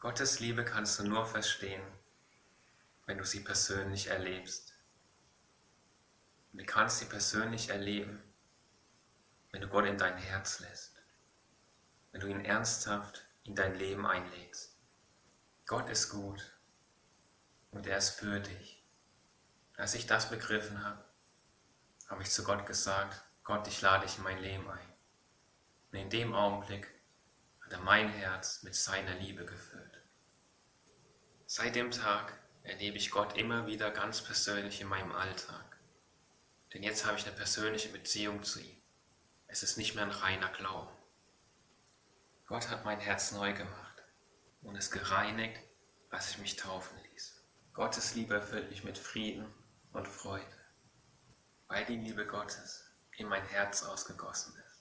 Gottes Liebe kannst du nur verstehen, wenn du sie persönlich erlebst. Und du kannst sie persönlich erleben, wenn du Gott in dein Herz lässt, wenn du ihn ernsthaft in dein Leben einlegst. Gott ist gut und er ist für dich. Als ich das begriffen habe, habe ich zu Gott gesagt, Gott, ich lade dich in mein Leben ein. Und in dem Augenblick hat er mein Herz mit seiner Liebe gefüllt. Seit dem Tag erlebe ich Gott immer wieder ganz persönlich in meinem Alltag. Denn jetzt habe ich eine persönliche Beziehung zu ihm. Es ist nicht mehr ein reiner Glauben. Gott hat mein Herz neu gemacht und es gereinigt, als ich mich taufen ließ. Gottes Liebe erfüllt mich mit Frieden und Freude, weil die Liebe Gottes in mein Herz ausgegossen ist.